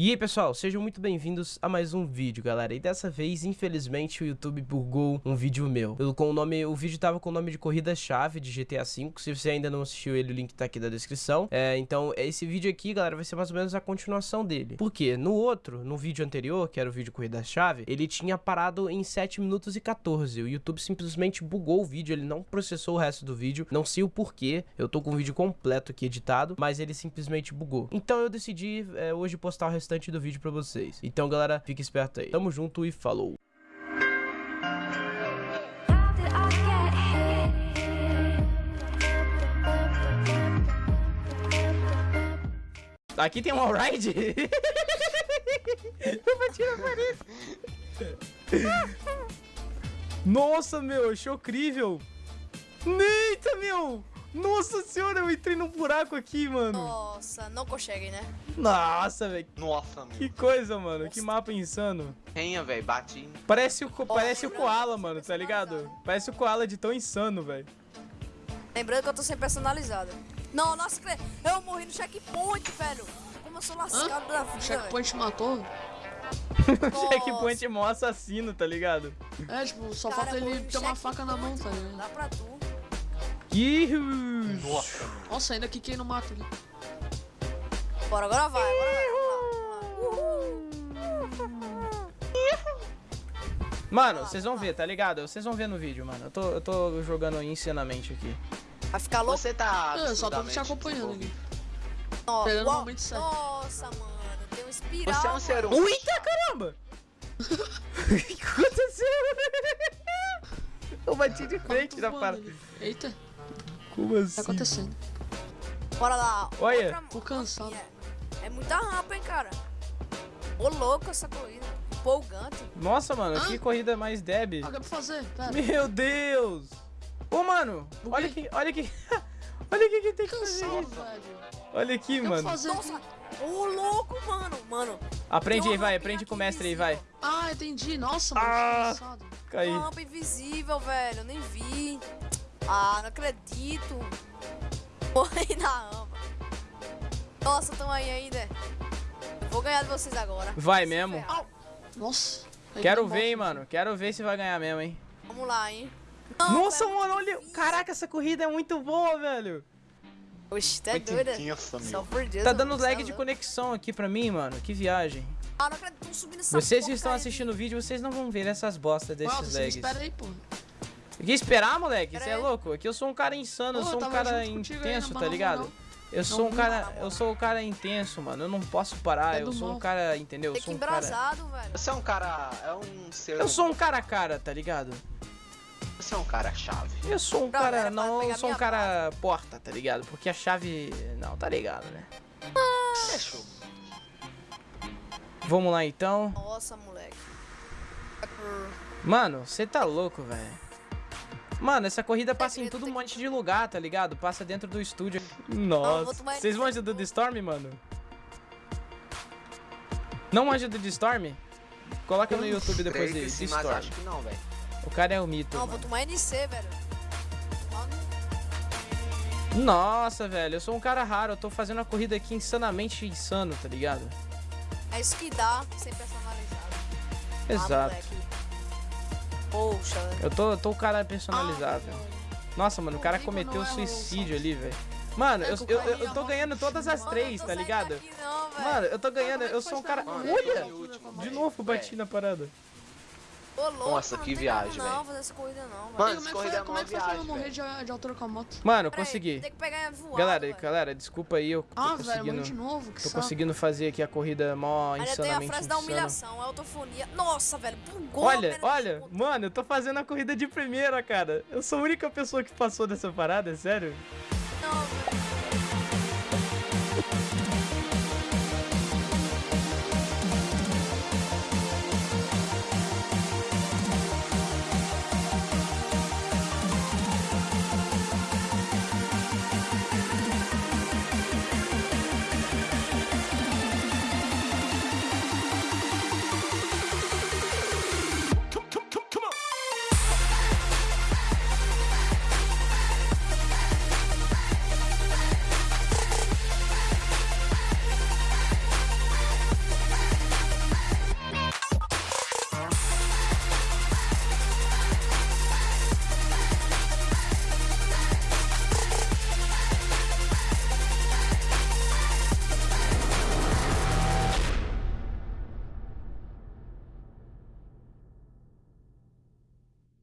E aí pessoal, sejam muito bem-vindos a mais um vídeo, galera. E dessa vez, infelizmente, o YouTube bugou um vídeo meu. Com o nome, o vídeo tava com o nome de corrida-chave de GTA V. Se você ainda não assistiu ele, o link tá aqui na descrição. É, então, esse vídeo aqui, galera, vai ser mais ou menos a continuação dele. Por quê? No outro, no vídeo anterior, que era o vídeo corrida-chave, ele tinha parado em 7 minutos e 14. O YouTube simplesmente bugou o vídeo, ele não processou o resto do vídeo. Não sei o porquê, eu tô com o vídeo completo aqui editado, mas ele simplesmente bugou. Então eu decidi é, hoje postar o restante do vídeo pra vocês. Então, galera, fique esperto aí. Tamo junto e falou! Aqui tem um alride. Eu bati na parede. Nossa, meu, achei incrível. Eita, meu. Nossa senhora, eu entrei num buraco aqui, mano. Nossa, não consegue, né? Nossa, velho. Nossa, meu. Que coisa, mano. Que mapa insano. Tenha, velho. Bate. Parece o, parece o Koala, mano, tá ligado? Parece o Koala de tão insano, velho. Lembrando que eu tô sem personalizado. Não, nossa, eu morri no checkpoint, velho. Como eu sou lascado da vida, O checkpoint matou? o checkpoint é mó assassino, tá ligado? É, tipo, só Cara, falta ele ter uma faca na mão, tá ligado? Dá pra tu. Ihus. Nossa. Nossa, ainda quiquei no mato ali. Bora, agora vai, agora vai. Mano, vocês vão ver, tá ligado? Vocês vão ver no vídeo, mano. Eu tô, eu tô jogando insanamente aqui. Vai ficar louco? Você tá. Eu só tô te acompanhando aqui. Nossa, Pegando o momento certo. Nossa, mano. Tem um espiral. Você é um ser mano. humano. Eita, caramba! O que aconteceu? Eu bati de frente na parada. Eita, Como tá assim? acontecendo? Bora lá. Olha. Outra- Tô cansado. É, é muita rampa, hein, cara. Ô, louco essa corrida. Empolgante. Nossa, mano, Hã? que corrida mais deb. Ah, o que pra fazer? Pera. Meu Deus! Ô, mano, olha aqui, olha aqui. olha aqui que tem que fazer Cansado, isso. velho. Olha aqui, O mano. fazer Nossa. aqui? Ô, louco, mano. Mano, Aprende aí, vai, aprende com o mestre aí, vai. Ah, entendi. Nossa, mano, Ah. que cansado. Caí. uma rampa invisível, velho. Eu nem vi. Ah, não acredito. Morri na rampa. Nossa, tão aí ainda. Vou ganhar de vocês agora. Vai Se mesmo? Nossa. Quero que ver, hein, mano. Quero ver se vai ganhar mesmo, hein. Vamos lá, hein. Não, Nossa, mano, muito olha. Caraca, essa corrida é muito boa, velho. Oxe, tá Muito doida. intensa, Só por Deus. Tá dando lag de louco. conexão aqui pra mim, mano. Que viagem. Ah, não acredito, subindo essa Vocês que estão assistindo o vídeo, vocês não vão ver essas bostas Ah, desses você lags. espera aí, pô. Que esperar, moleque? Você é louco? Aqui eu sou um cara insano, eu Pô, sou um cara intenso, tá ligado? não. Eu sou um Não, cara, não, não. eu sou um cara intenso, mano. Eu não posso parar, É eu sou um mal. cara, entendeu? Eu sou um cara. velho. Você é um cara. É um ser. Eu sou um cara a cara, tá ligado? Você é um cara chave. Eu sou um Não, cara, não, eu sou um cara porta, tá ligado? Porque a chave, não, tá ligado, né? Fechou. Vamos lá então. Nossa, moleque. Mano, você tá louco, velho. Mano, essa corrida passa em todo um monte de lugar, tá ligado? Passa dentro do estúdio. Nossa. Vocês manjam do The Storm, mano? Não manja do The Storm? Coloca no YouTube depois que The Storm. acho que não, velho. O cara é o mito. Não, vou tomar NC, velho. Nossa, velho, eu sou um cara raro. Eu tô fazendo uma corrida aqui insanamente insano, tá ligado? É isso que dá sem personalizado. Ah, Exato. moleque. Poxa, velho. Eu tô, eu tô o cara personalizado. Ah. Nossa, mano, o cara cometeu é suicídio ali, velho. Mano, eu, eu, eu, tô ganhando todas as três, tá ligado? Mano, eu tô ganhando, Como é eu sou um cara. Olha! De velho? novo bati na parada. Ô, louco, Nossa, mano, que viagem, como Não, velho. fazer essa corrida não, velho. Mano, Como é essa que corrida foi, é como é que foi pra eu viagem, morrer velho. de, de altura com a moto? Mano, Pera aí, consegui. Tem que pegar voado, Galera, velho. galera, desculpa aí, eu tô Ah, velho, morri de conseguindo. novo, que Tô saco. conseguindo fazer aqui a corrida mó Ainda tem a insanamente frase da insana. humilhação, a autofonia. Nossa, velho, bugou. Olha, olha, mano, eu tô fazendo a corrida de primeira, cara. Eu sou a única pessoa que passou dessa parada, é sério? Não, velho.